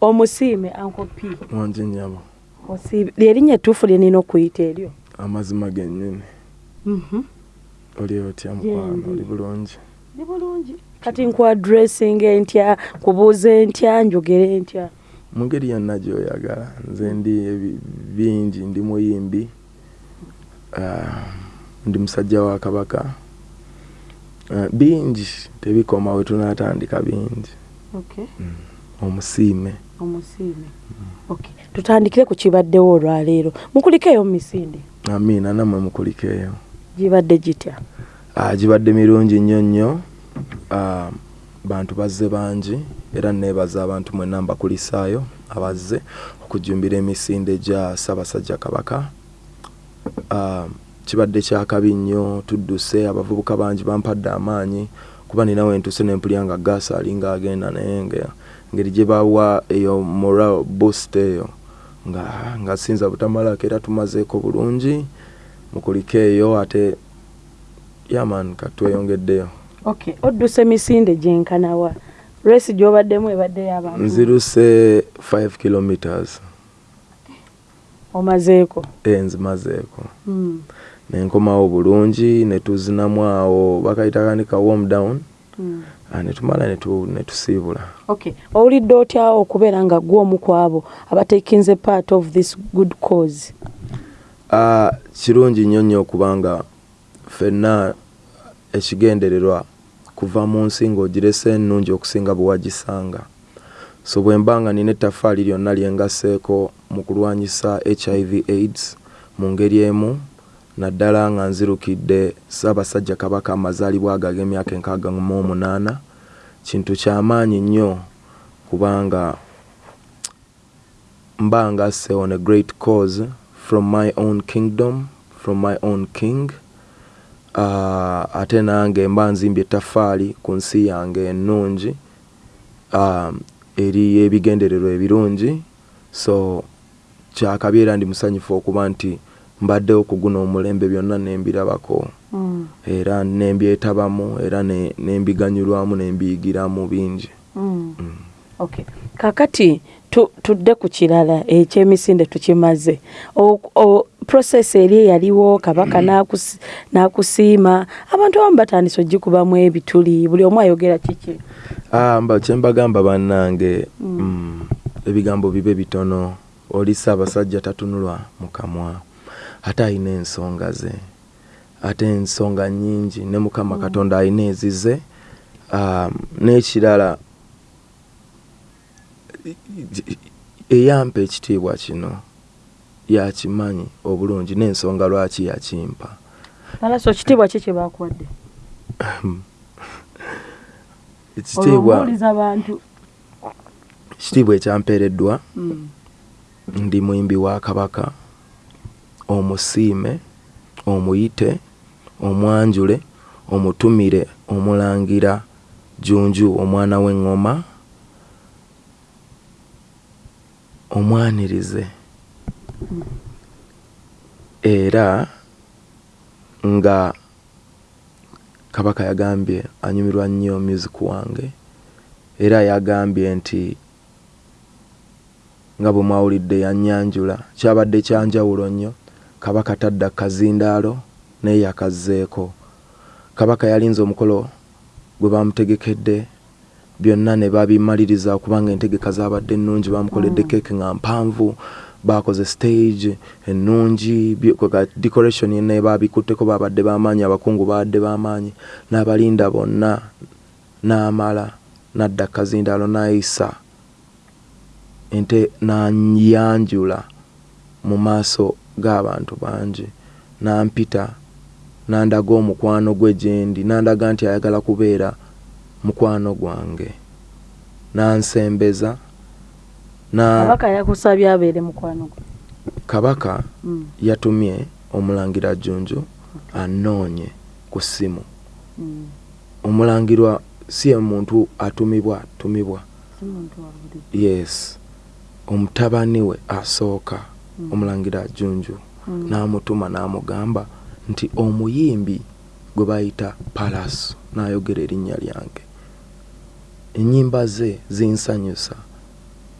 omusiime ankopi wanje nyabo osiibe lyerinnya ettuufu lye nina okuyita eryo? Amazima gennyini Mhm. oli otya mukwano oli bulungi? Ni bulungi. Kati nkwadressing entya kubuuza entya njogere ntya mu ngeri yonna gyoyagala nze ndi bingi ndi muyimbi ah, ndi musajja wa kabaka. Ah, bingi tebikoma we tunatandika bingi. Okay. omusiime omusiime okay. tutandikire ku kibaddewo olwaleero. Mukulikeeyo mu misinde? Amiina nammwe mukulikeeyo. Gibadde gitya? Ah, gibadde mirungi nnyo nnyo. Ah, bantu bazze bangi era neebaza abantu mwenna mbakulisaayo abazze okujumbira emisinde gya ssaabasajja kabaka. Ah, kibadde kyakabi nnyo tudduse abavubuka bangi bampadde amaanyi kuba nina wentuse nempulya nga gaasi alinga agenda naye nga ngeri gye bawa eyo moral boost eyo. Nga nga sinza butamalako era tumazeeko bulungi mukulikeeyo ate yaman katweyongeddeyo okay. odduse emisinde gyenkanawa resi gyobaddemu ebaddeyo abantu nziruse 5 kilometers. Omazeeko? Enzimazeeko mm. nenkomawo bulungi netuzinamu awo bakayitakanika warm down. Mm. ah, netumala netu- netusiibula okay. owulidde otya okubeera nga gwe omu ku abo abatekinze part of this good cause Ah, kirungi nnyo nnyo okubanga ffenna ekigendererwa kuva mu nsi ng'ogirese ennungi okusinga bwe wagisanga so bwe mba nga nina ettaffaali lyonna lyengaseeko mu kulwanyisa hiv aids mu ngeri emu naddala nga nzirukidde ssaabasajja kabaka amazaalibwa ago ag'emyaka enkaaga mu omunaana. Kintu kyamaanyi nnyo kubanga mba ngasse on a great cause from my own kingdom from my own king. Uh, ate nange mba nzimbye ettaffaali ku nsi yange ennungi. Um, eri ebigendererwa ebirungi. So kyakabi era ndi musanyufu okuba nti mbaddewo kuguna omulembe byonna nembirabako. Mm. era nembyetabamu era ne- nembiganyulwamu nembiyigiramu bingi. Mm. Okay. kakati tu, tudde ku kirala ekyemisinde tukimaze. Process eri eyaliwo kabaka n'akusi- n'akusiima. Abantu abamu batandise ogikubamu ebituli. Buli omu ayogera kiki? Ah, mba kyembagamba bannange ebigambo bibe bitono. Oli ssaabasajja tatunulwa mu kamwa ate alina ensonga ze ate ensonga nnyingi ne mukama katonda alina ezize um, n'ekirala eyampa ekitiibwa kino yakimanyi obulungi n'ensonga lwaki yakimpa. Alaso kitiibwa ki kyebakuwadde ekitiibwa olwomuwuliza abantu ekitiibwa ekyampeereddwa mm. ndi muyimbi wa kabaka omusiime omuyite omwanjule omutumire omulangira junju omwana w'eŋŋoma omwanirize. Era nga kabaka yagambye anyumirwa nnyo music wange era yagambye nti nga bwe mwawulidde yanyanjula kyabadde kyanjawulo nnyo kabaka tadda kazindaalo naye yakazzeeko kabaka yalinze omukolo gwe bamutegekedde byonna ne babimaliriza kubanga entegeka zabadde ennungi bamukoledde Mm. keeke nga mpanvu bakoze stage ennungi decoration yenna babikutteko babadde bamaanyi abakungu babadde bamaanyi n'abalinda bonna n'amala nadda kazindaalo n'ayisa ente nanyanjula mu maaso g'abantu bangi. Nampita nandaga omukwano gwe gyendi nandaga nti ayagala kubeera mukwano gwange. Nansembeza na kabaka yakusabye abeere mukwano gwe. Kabaka mm. yatumye omulangira junju anoonye ku ssimu. Mm. omulangirwa si ye muntu atumibwa atumibwa yes. Omutabani we asooka. Omulangira junju. Mm. n'amutuma n'amugamba nti omuyimbi gwe bayita palaso n'ayogera erinnya lyange. Ennyimba ze zinsanyusa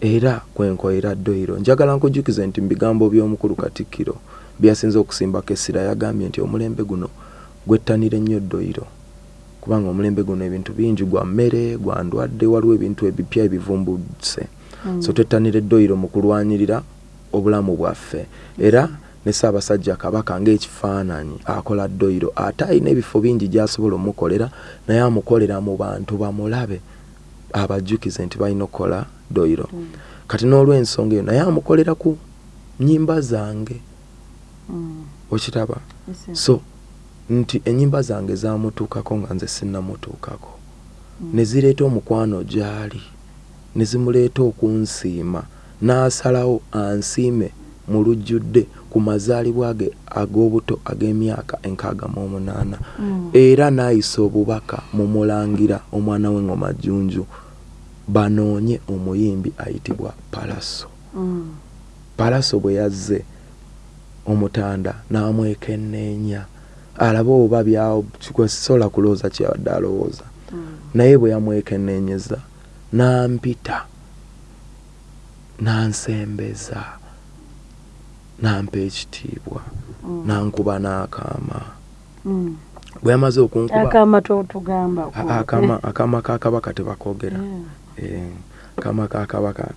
era kwenkoera ddoiro njagala nkujjukize nti mu bigambo by'omukulu katikkiro byasinze okusimbako essira yagambye nti omulembe guno gwettanire nnyo ddoiro kubanga omulembe guno ebintu bingi gwa mmere gwa ndwadde waliwo ebintu ebipya ebivumbuse. Mm. so twettanire ddoiro mu kulwanirira obulamu bwaffe era ne ssaabasajja kabaka ng'ekifaananyi akola ddoiro ate alina ebifo bingi gy'asobola omukolera naye amukolera mu bantu bamulabe abajjukize nti balina okukola ddoiro Mm. kati n'olw'ensonga eyo naye amukolera ku nnyimba zange Mm. yes. so nti ennyimba zange zamutuukako nga nze sinnamutuukako Mm. ne zireeta omukwano gy'ali ne zimuleeta okunsiima n'asalawo ansiime mu lujjudde ku mazaalibwa ge ag'obuto ag'emyaka enkaaga mu omunaana Mm. era n'ayisa obubaka mu mulangira omwana w'engoma jjunju banoonye omuyimbi ayitibwa palaso Mm. palaso bwe yazze omutanda n'amwekenneenya alabe oba byakwesobola kulowooza kyabadde alowooza Mm. naye bwe yamwekenneenyeza n'ampita n'ansembeza n'ampa ekitiibwa Mm. n'ankuba n'akaama Mm. bwe yamaze okunkuba akaama totugamba a- akaama akaama ka kabaka tebakoogera Yeah. Eh, akaama ka kabaka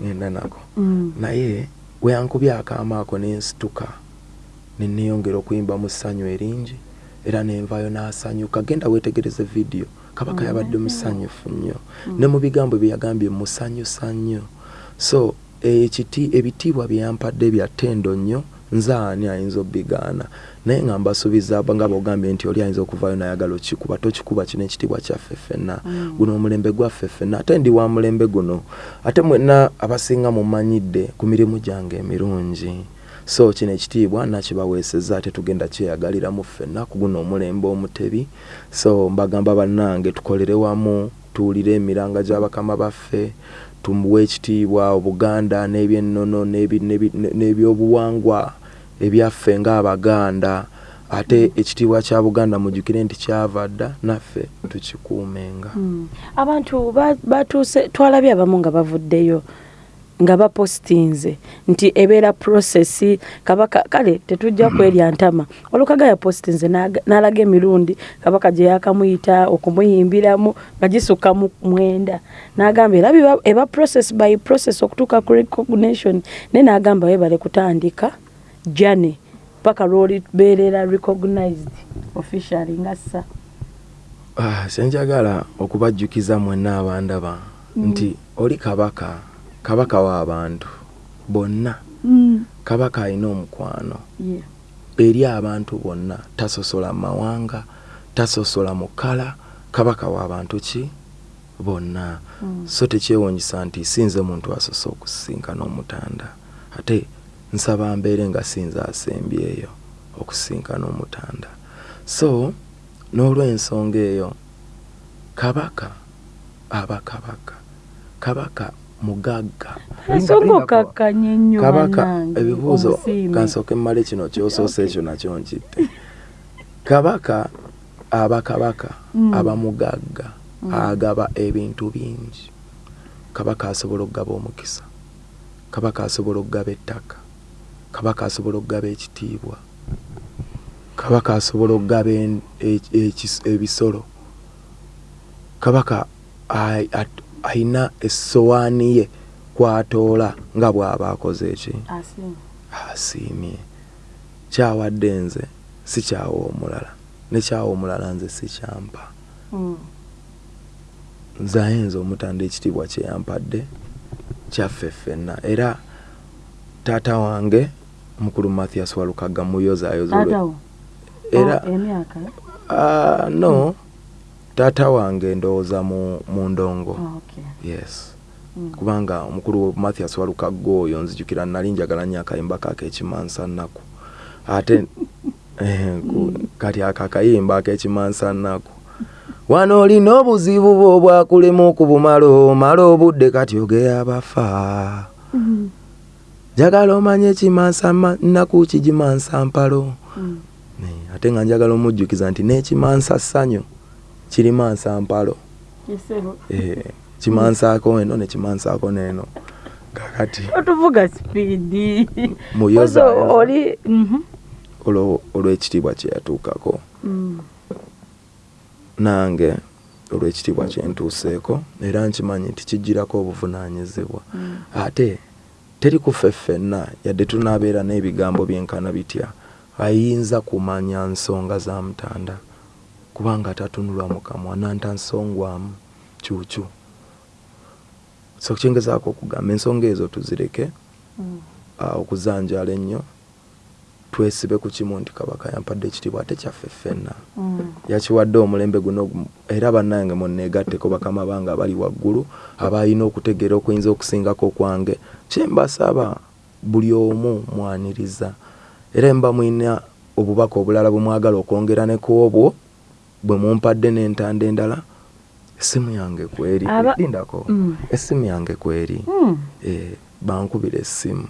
ngenda nako Mm. naye bwe yankubye akaama ako ne nsituka ne neeyongera okuyimba mu ssanyu eringi era nenvaayo n'asanyuka genda weetegereze vidiyo kabaka Mm, yabadde musanyufu nnyo. Mm. ne mu bigambo bye yagambye musanyusa nnyo so ekiti ebitiibwa bye yampadde bya ttendo nnyo nze ani ayinza obbigaana? Naye nga mbasuubiza ba- nga bogambye nti oli ayinza okuvaayo nayagala okikuba tokikuba kino ekitiibwa kyaffe ffenna Mm. guno omulembe gwaffe ffenna ate ndi wa mulembe guno. Ate mwenna abasinga mumanyidde ku mirimu gyange emirungi so kino ekitiibwa nakibaweeseza ate tugenda kyeyagaliramu ffenna ku guno omulembe omutebi. So mbagamba bannange tukolere wamu tuwulire emiranga gy'abakama baffe tumuwe ekitiibwa obuganda n'ebyennono n'ebyobuwangwa ebyaffe ng'abaganda. Ate ekitiibwa kya buganda mujjukire nti kyava dda naffe tukikuumenga. Mm. abantu ba- batuuse twalabye abamu nga bavuddeyo nga bapositinze nti ebeera prosesi kabaka kale tetujja kwerya ntama. Olukaga yapositinze n'aga- n'alaga emirundi kabaka gye yakamuyita okumuyimbiramu nga gisukka mu mwenda. N'agamba era eba process by process okutuuka ku recognition. Naye n'agamba webale kutandika jane paka lwolibeerera recognized officially nga ssa. Ah, kyenjagala okubajjukiza mwenna abandaba nti oli kabaka kabaka w'abantu bonna. Kabaka alina omukwano. Yeah. eri abantu bonna tasosola mawanga tasosola mukala. Kabaka w'abantu ki? Bonna. Mm. so tekyewuunyisa nti sinze muntu asosa okusisinkana omutanda ate nsaba mbeere nga sinze asembyeyo okusisinkana omutanda so n'olw'ensonga eyo kabaka aba kabaka. Kabaka mugagga ensonga okakkanye ennyo kabaka ebibuuzo omusiime. kansooke mmale kino kyosoose ekyo nakyo nkitte kabaka aba kabaka Mm. aba mugagga Mm. agaba ebintu bingi kabaka asobola okugaba omukisa kabaka asobola okugaba ettaka kabaka asobola okugaba ekitiibwa kabaka asobola okugaba e- ekis- ebisolo kabaka ayina essowaani ye kwatoola nga bw'aba akoze eki asiimye. Kyawadde nze si kyawa omulala. Ne kyawa omulala nze si kyampa. Mm. nze ayinza omutanda ekitiibwa kye yampadde kyaffe ffenna. Era taata wange mukulu mathias walukaga muyozaayoza era Oh, ah, no taata wange ndowooza mu, mu ndongo Oh, okay. yes Mm. kubanga omukulu mathias walukaga oyo nzijukira nali njagala nnyo akayimba kakekimansa nnaku ate eh, ku- kati ako akayimba akekimansa nnaku wano olina obuzibu bwo obwakulema okubumala omala obudde kati ogeya abafa Mm. njagala omanye ekimansa ma- nnaku kigimansa mpalo Mm. Ne, ate nga njagala omujjukiza nti n'ekimansa ssanyu kirimansa mpalo. Eh, kimansaako eno nekimansaako neeno kakati otuvuga sipiidi Mu Yoza- oli mhm. olw'ekitiibwa kyeyatuukako Mm. nange olw'ekitiibwa kyentuuseeko era nkimanyi nti kijjirako obuvunaanyizibwa. Ate teri kufe ffenna yadde tunaabeera n'ebigambo byenkana bitya? Ayinza kumanya nsonga za mutanda kubanga tatunulwa mu kamwa nanta nsongwamu kyukyu so kyengezaako okugamba ensonga ezo tuzireke Mm. ah, okuzanjala ennyo twesibe ku kimu nti kabaka yampadde ekitiibwa ate kyaffe ffenna Mm. yakiwadde omulembe guno gu- era bannange munneegatteko bakama bange abali waggulu abalina okutegeera okuyinza okusingako okwange kyembasaba buli omu mwaniriza era mba mwina obubaka obulala bwe mwagala okwongera ne ku obwo bwe mumpadde n'entanda endala essimu yange kweri Aba- lindako Mm. essimu yange kweri. Mm. eh, bankubira essimu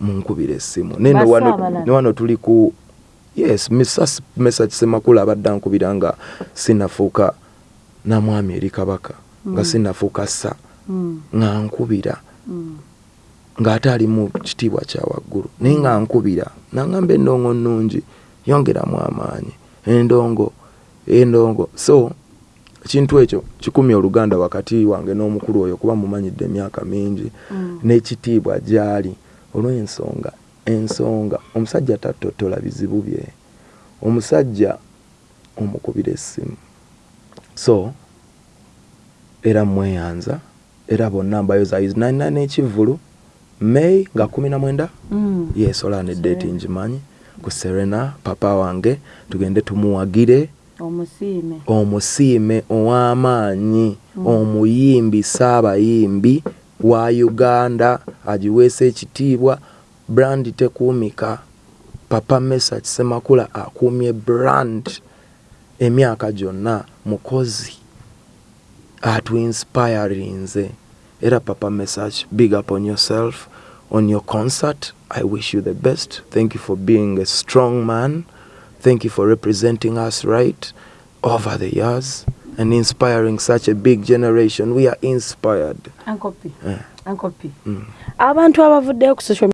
munkubira essimu. Ne wano- tuli ku yes misas mesa kisemakulu abadde ankubira nga sinafuuka namwami eri kabaka nga Mm. sinafuuka sa nga nkubira. Ng'ate ali mu kitiibwa kya waggulu naye nga nkubira nangamba endongo nnungi yongeramu amaanyi. Endongo endongo. So ekintu ekyo kikumya oluganda wakati wange n'omukulu oyo kuba mumanyidde emyaka mingi. Mm. n'ekitiibwa gyali olw'ensonga ensonga omusajja tattotola bizibu bye. Omusajja omukubira essimu. So era mweyanza era bonna mbayozayizi 99 n'ekivvulu may nga 19 Mm. yes olaba neddeeti ngimanyi. Ku serena papa wange tugende tumuwagire omusiime. Omusiime ow'amaanyi omuyimbi saabayimbi wa uganda agiweesa ekitiibwa brand tekuumika. Papa mesa kisemakula akuumye brand emyaka gyonna mukozi atuinspirinze era papa message big up on yourself on your concert. I wish you the best. Thank you for being a strong man thank you for representing us right over the years and inspiring such a big generation. We are inspired. Ankopi Eh, ankopi mm. abantu abavuddeyo ku social